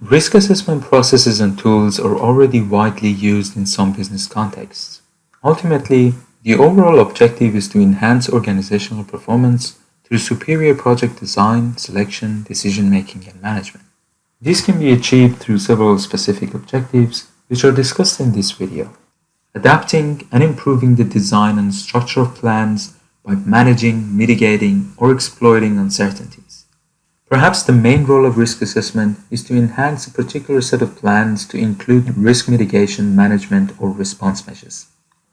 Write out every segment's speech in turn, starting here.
Risk assessment processes and tools are already widely used in some business contexts. Ultimately, the overall objective is to enhance organizational performance through superior project design, selection, decision-making, and management. This can be achieved through several specific objectives, which are discussed in this video. Adapting and improving the design and structure of plans by managing, mitigating, or exploiting uncertainties. Perhaps the main role of risk assessment is to enhance a particular set of plans to include risk mitigation, management, or response measures.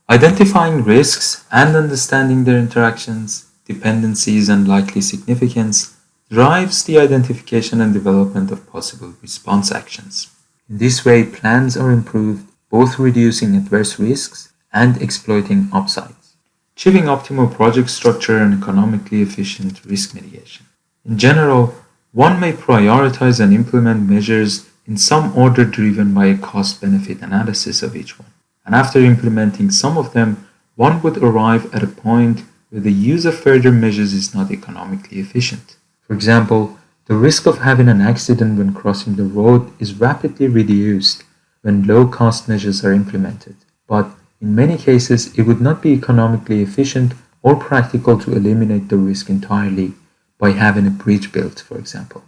Identifying risks and understanding their interactions, dependencies, and likely significance drives the identification and development of possible response actions. In this way, plans are improved, both reducing adverse risks and exploiting upsides, achieving optimal project structure and economically efficient risk mitigation. In general, one may prioritize and implement measures in some order driven by a cost-benefit analysis of each one. And after implementing some of them, one would arrive at a point where the use of further measures is not economically efficient. For example, the risk of having an accident when crossing the road is rapidly reduced when low-cost measures are implemented, but in many cases it would not be economically efficient or practical to eliminate the risk entirely by having a bridge built, for example.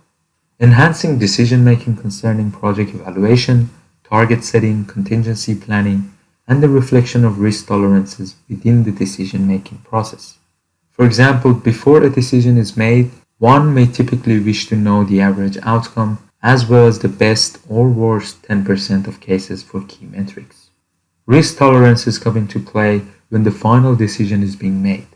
Enhancing decision-making concerning project evaluation, target setting, contingency planning, and the reflection of risk tolerances within the decision-making process. For example, before a decision is made, one may typically wish to know the average outcome as well as the best or worst 10% of cases for key metrics. Risk tolerances come into play when the final decision is being made.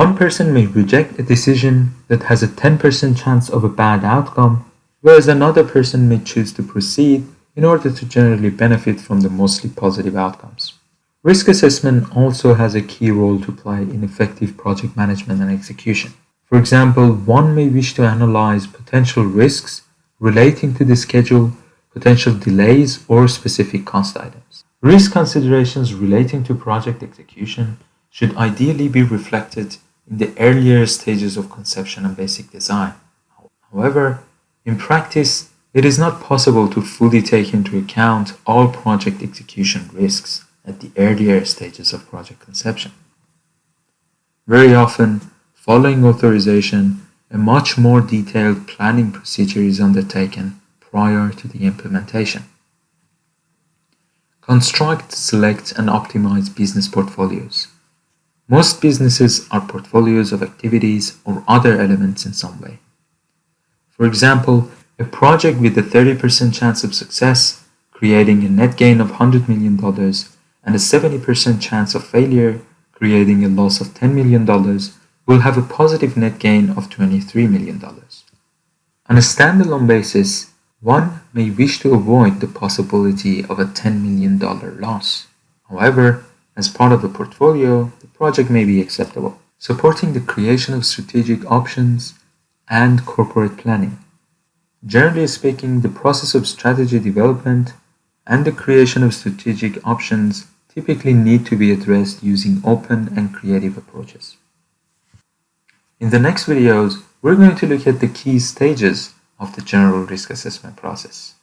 One person may reject a decision that has a 10% chance of a bad outcome, whereas another person may choose to proceed in order to generally benefit from the mostly positive outcomes. Risk assessment also has a key role to play in effective project management and execution. For example, one may wish to analyze potential risks relating to the schedule, potential delays, or specific cost items. Risk considerations relating to project execution should ideally be reflected in the earlier stages of conception and basic design. However, in practice, it is not possible to fully take into account all project execution risks at the earlier stages of project conception. Very often, Following authorization, a much more detailed planning procedure is undertaken prior to the implementation. Construct, select, and optimize business portfolios. Most businesses are portfolios of activities or other elements in some way. For example, a project with a 30% chance of success, creating a net gain of $100 million, and a 70% chance of failure, creating a loss of $10 million, will have a positive net gain of $23 million. On a standalone basis, one may wish to avoid the possibility of a $10 million loss. However, as part of a portfolio, the project may be acceptable, supporting the creation of strategic options and corporate planning. Generally speaking, the process of strategy development and the creation of strategic options typically need to be addressed using open and creative approaches. In the next videos, we're going to look at the key stages of the general risk assessment process.